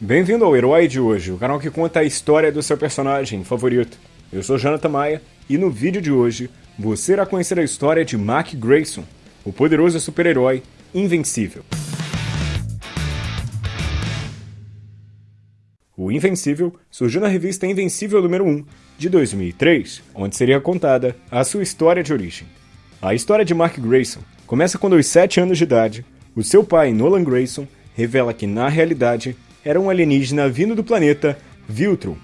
Bem-vindo ao Herói de hoje, o canal que conta a história do seu personagem favorito. Eu sou Jonathan Maia e no vídeo de hoje você irá conhecer a história de Mark Grayson, o poderoso super-herói invencível. O Invencível surgiu na revista Invencível número 1, de 2003, onde seria contada a sua história de origem. A história de Mark Grayson começa quando aos 7 anos de idade, o seu pai, Nolan Grayson, revela que na realidade era um alienígena vindo do planeta Viltrum,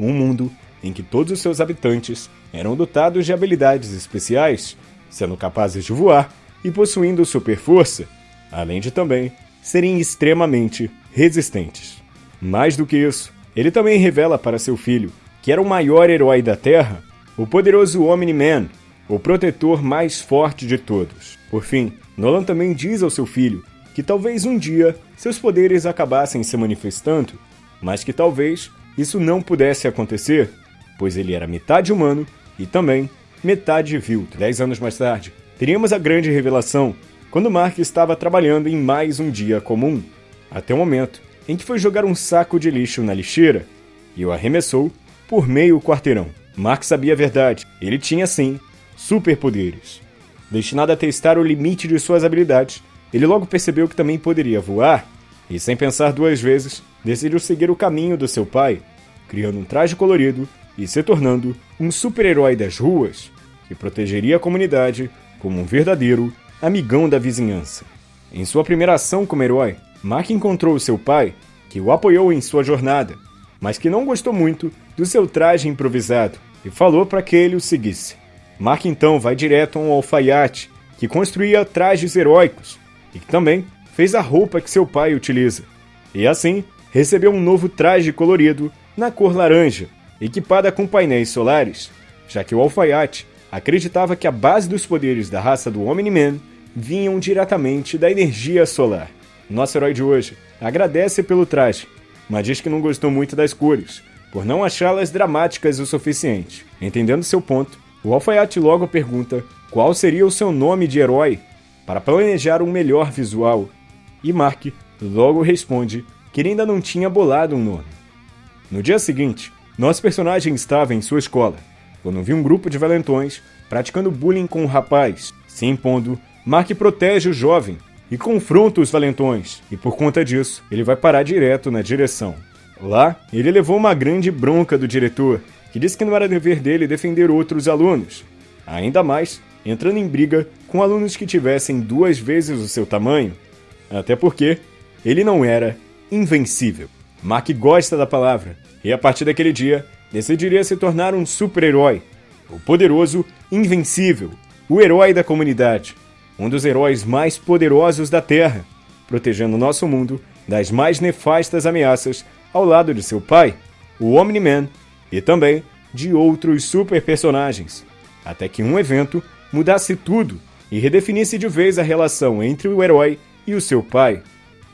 um mundo em que todos os seus habitantes eram dotados de habilidades especiais, sendo capazes de voar e possuindo super força, além de também serem extremamente resistentes. Mais do que isso, ele também revela para seu filho que era o maior herói da Terra, o poderoso Omni-Man, o protetor mais forte de todos. Por fim, Nolan também diz ao seu filho que talvez um dia seus poderes acabassem se manifestando, mas que talvez isso não pudesse acontecer, pois ele era metade humano e também metade vilto. Dez anos mais tarde, teríamos a grande revelação quando Mark estava trabalhando em mais um dia comum, até o momento em que foi jogar um saco de lixo na lixeira e o arremessou por meio quarteirão. Mark sabia a verdade, ele tinha sim superpoderes. Destinado a testar o limite de suas habilidades, ele logo percebeu que também poderia voar e, sem pensar duas vezes, decidiu seguir o caminho do seu pai, criando um traje colorido e se tornando um super-herói das ruas que protegeria a comunidade como um verdadeiro amigão da vizinhança. Em sua primeira ação como herói, Mark encontrou seu pai, que o apoiou em sua jornada, mas que não gostou muito do seu traje improvisado e falou para que ele o seguisse. Mark então vai direto a um alfaiate que construía trajes heróicos e que também fez a roupa que seu pai utiliza. E assim, recebeu um novo traje colorido na cor laranja, equipada com painéis solares, já que o alfaiate acreditava que a base dos poderes da raça do Omni-Man vinham diretamente da energia solar. Nosso herói de hoje agradece pelo traje, mas diz que não gostou muito das cores, por não achá-las dramáticas o suficiente. Entendendo seu ponto, o alfaiate logo pergunta qual seria o seu nome de herói para planejar um melhor visual, e Mark logo responde que ele ainda não tinha bolado um nome. No dia seguinte, nosso personagem estava em sua escola, quando viu um grupo de valentões praticando bullying com um rapaz. Se impondo, Mark protege o jovem e confronta os valentões, e por conta disso, ele vai parar direto na direção. Lá, ele levou uma grande bronca do diretor, que disse que não era dever dele defender outros alunos, ainda mais entrando em briga com alunos que tivessem duas vezes o seu tamanho, até porque ele não era invencível. Mark gosta da palavra e a partir daquele dia decidiria se tornar um super-herói, o poderoso Invencível, o herói da comunidade, um dos heróis mais poderosos da Terra, protegendo nosso mundo das mais nefastas ameaças ao lado de seu pai, o Omni-Man, e também de outros super personagens, até que um evento mudasse tudo e redefinisse de vez a relação entre o herói e o seu pai.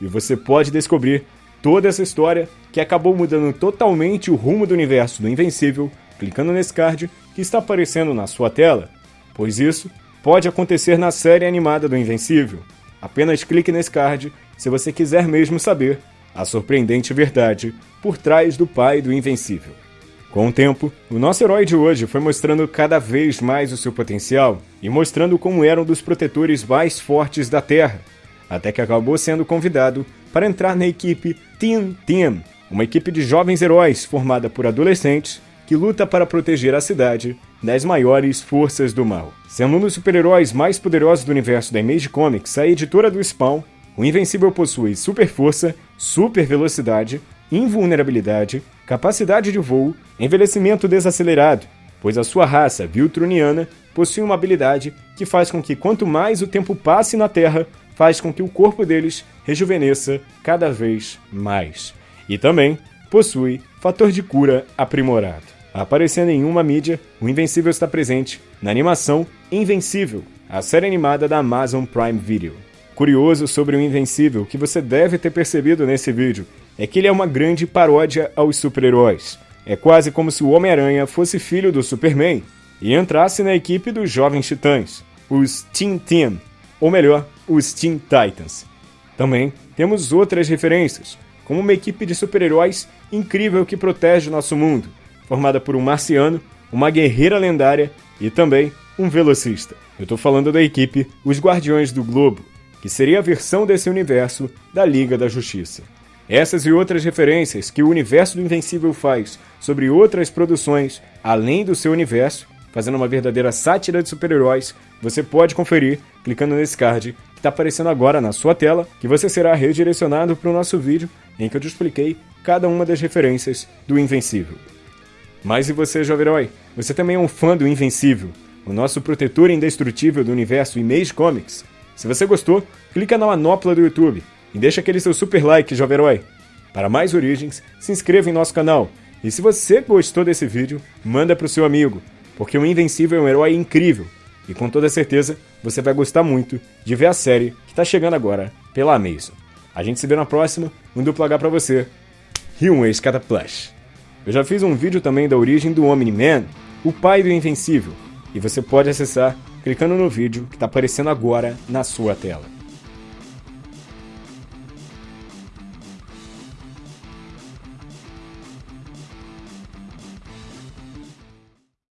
E você pode descobrir toda essa história que acabou mudando totalmente o rumo do universo do Invencível clicando nesse card que está aparecendo na sua tela, pois isso pode acontecer na série animada do Invencível. Apenas clique nesse card se você quiser mesmo saber a surpreendente verdade por trás do pai do Invencível. Com o tempo, o nosso herói de hoje foi mostrando cada vez mais o seu potencial e mostrando como era um dos protetores mais fortes da Terra, até que acabou sendo convidado para entrar na equipe Team Team, uma equipe de jovens heróis formada por adolescentes que luta para proteger a cidade das maiores forças do mal. Sendo um dos super-heróis mais poderosos do universo da Image Comics, a editora do Spawn, o Invencível possui super força, super velocidade, invulnerabilidade, capacidade de voo, envelhecimento desacelerado, pois a sua raça Viltruniana possui uma habilidade que faz com que quanto mais o tempo passe na Terra, faz com que o corpo deles rejuvenesça cada vez mais. E também possui fator de cura aprimorado. Aparecendo em uma mídia, o Invencível está presente na animação Invencível, a série animada da Amazon Prime Video. Curioso sobre o Invencível que você deve ter percebido nesse vídeo é que ele é uma grande paródia aos super-heróis. É quase como se o Homem-Aranha fosse filho do Superman e entrasse na equipe dos Jovens Titãs, os Teen Team, ou melhor, os Teen Titans. Também temos outras referências, como uma equipe de super-heróis incrível que protege o nosso mundo, formada por um marciano, uma guerreira lendária e também um velocista. Eu tô falando da equipe Os Guardiões do Globo, que seria a versão desse universo da Liga da Justiça. Essas e outras referências que o universo do Invencível faz sobre outras produções além do seu universo, fazendo uma verdadeira sátira de super-heróis, você pode conferir clicando nesse card que está aparecendo agora na sua tela, que você será redirecionado para o nosso vídeo em que eu te expliquei cada uma das referências do Invencível. Mas e você, jovem herói? Você também é um fã do Invencível, o nosso protetor indestrutível do universo Image Comics? Se você gostou, clica na manopla do YouTube e deixa aquele seu super like, jovem herói. Para mais origens, se inscreva em nosso canal. E se você gostou desse vídeo, manda para o seu amigo, porque o Invencível é um herói incrível e com toda certeza você vai gostar muito de ver a série que está chegando agora pela Amazon. A gente se vê na próxima, um duplo H pra você e um ex-cataplush. Eu já fiz um vídeo também da origem do Omni-Man, o pai do Invencível, e você pode acessar clicando no vídeo que está aparecendo agora na sua tela.